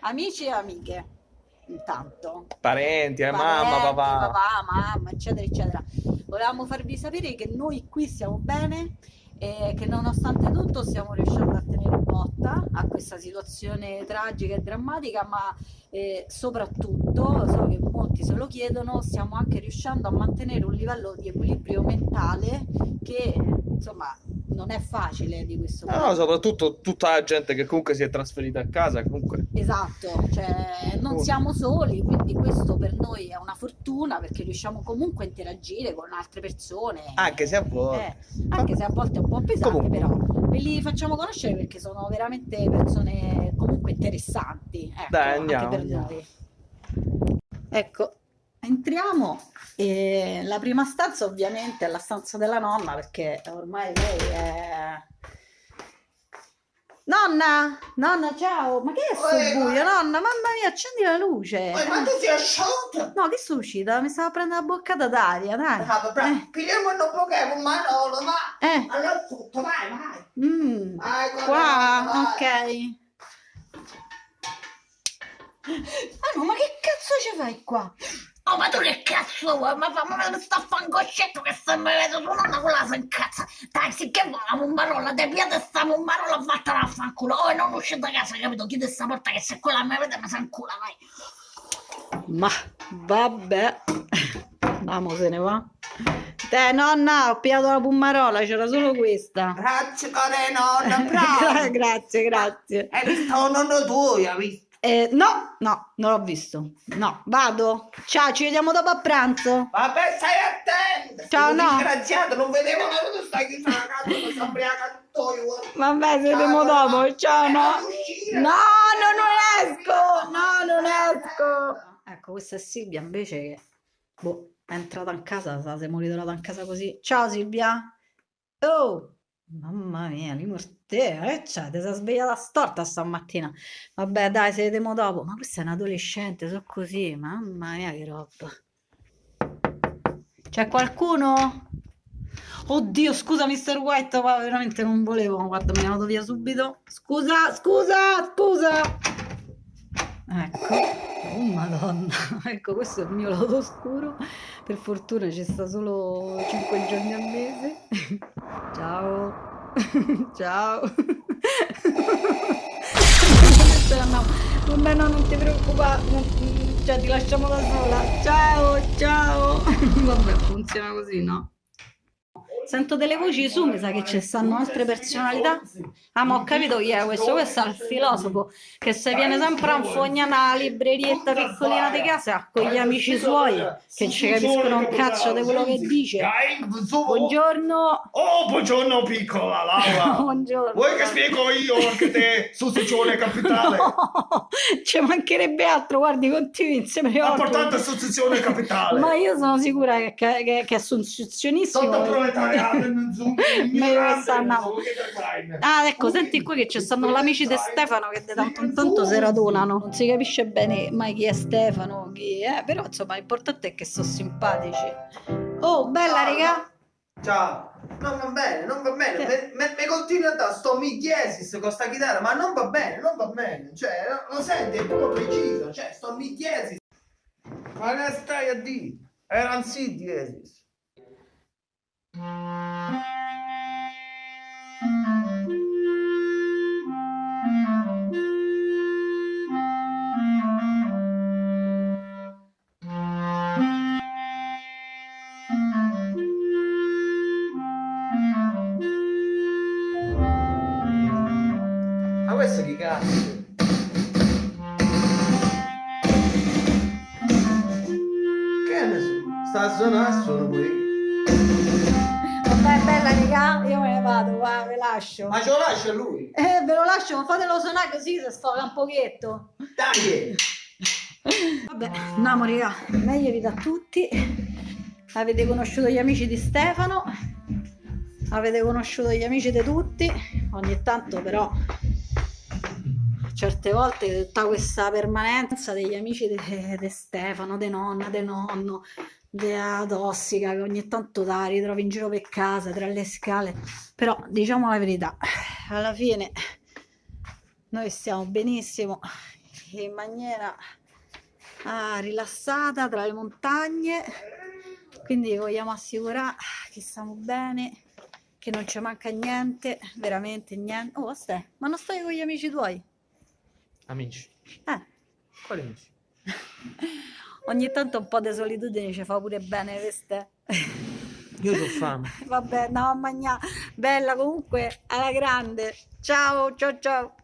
amici e amiche, intanto. Parenti, eh, Parenti, mamma, papà. papà, mamma, eccetera, eccetera. Volevamo farvi sapere che noi qui stiamo bene e che nonostante tutto stiamo riuscendo a tenere botta a questa situazione tragica e drammatica, ma eh, soprattutto, so che molti se lo chiedono, stiamo anche riuscendo a mantenere un livello di equilibrio mentale che insomma non è facile di questo No, no, soprattutto tutta la gente che comunque si è trasferita a casa, comunque. Esatto, cioè non Oh. siamo soli, quindi questo per noi è una fortuna perché riusciamo comunque a interagire con altre persone. Anche se a volte. Eh, anche se a volte è un po' pesante, Comunque. però ve li facciamo conoscere perché sono veramente persone comunque interessanti. Ecco, Dai, andiamo, anche per andiamo. noi. Ecco, entriamo e la prima stanza ovviamente è la stanza della nonna perché ormai lei è... Nonna, nonna, ciao, ma che è sto Oi, buio, ma- nonna? Mamma mia, accendi la luce. Poi, ma tu sei asciutta? No, che sono uscita? Mi stava prendendo una boccata d'aria, dai. Ah, vabbè, Eh, pigliamo un po' un manolo, va. eh, Allora tutto, vai, vai. mm. Vai, Qua, vai. ok. Ah no, ma che cazzo ci fai qua? Oh, ma tu che cazzo vuoi? Ma fammi vedere sta fangoscetto che se mi vedo tu nonna quella si incazza. Dai, sì che vuoi la mummarola, te piede sta mummarola vattene a fanculo. Oh, e non uscite da casa, capito? Chiudi sta porta che se quella mi vede mi sa in culo, vai. Ma vabbè, andiamo se ne va. Te nonna, ho pigliato la pummarola, c'era solo questa. Grazie, care nonna, Gra- grazie, grazie. Hai visto un nonno tuo, hai visto? Eh, no, no, non l'ho visto. No, vado. Ciao, ci vediamo dopo a pranzo. Vabbè, stai attento. Ciao, Sono no. Disgraziato, non vedevo l'ora di stai chiusa la casa, ubriaca tutto io. Vabbè, ci vediamo dopo. nonna. Ciao, no. No, no, non esco. No, non esco. Ecco, questa è Silvia invece che boh, è entrata in casa, sa, si è monitorata in casa così. Ciao Silvia. Oh, mamma mia, li morte, che c'è? Ti sei svegliata storta stamattina. Vabbè, dai, se vediamo dopo. Ma questa è un adolescente, so così. Mamma mia, che roba. C'è qualcuno? Oddio, scusa, Mr. White, ma veramente non volevo. Guarda, mi è andato via subito. Scusa, scusa, scusa. Ecco, oh madonna, ecco questo è il mio lato oscuro. Per fortuna ci sta solo 5 giorni al mese. Ciao, ciao. No, vabbè, no, non ti preoccupare, non- cioè ti lasciamo da sola. Ciao, ciao. Vabbè, funziona così, no? Sento delle voci su, mi sa che ci stanno altre personalità. Ah, ma ho capito chi è questo. Questo è il filosofo che se viene sempre a infognare una librerietta piccolina di casa con gli amici suoi che ci capiscono un cazzo di quello che dice. Buongiorno. Oh, buongiorno piccola Laura. Buongiorno. Vuoi che spiego io anche te su Sicilia capitale? No, ci mancherebbe altro, guardi, continui insieme Importante associazione capitale. Ma io sono sicura che, che, che, è associazionissimo. Sotto proletariato Ah, ecco, senti qui che ci stanno gli amici di Stefano che di tanto in tanto si radunano. Non si capisce bene mai chi è Stefano, chi è, però insomma l'importante è che sono simpatici. Oh, bella raga! Ciao. Non va bene, non va bene. Me, me continui a dare sto migliesis con sta chitarra, ma non va bene, non va bene. Cioè, lo- senti, è proprio preciso. Cioè, sto migliesis. Ma che stai a dire? Era un sì diesis. Ma cazzo? Che ne so? Sta a suonare, suono pure io. Vabbè, bella raga, io me ne vado, va, ve lascio. Ma ce lo lascia lui? Eh, ve lo lascio, ma fatelo suonare così se sfoga un pochetto. Dai! Vabbè, andiamo raga, meglio da tutti. Avete conosciuto gli amici di Stefano, avete conosciuto gli amici di tutti, ogni tanto però certe volte tutta questa permanenza degli amici di Stefano, di nonna, di nonno, della tossica che ogni tanto la ritrovi in giro per casa tra le scale, però diciamo la verità, alla fine Noi stiamo benissimo in maniera ah, rilassata tra le montagne, quindi vogliamo assicurare che stiamo bene, che non ci manca niente, veramente niente. Oh, stai, ma non stai con gli amici tuoi? Amici. Eh, Quali amici? ogni tanto un po' di solitudine ci fa pure bene, queste. Io ho fame. Vabbè, a mangiare. Bella comunque, alla grande. Ciao, ciao, ciao.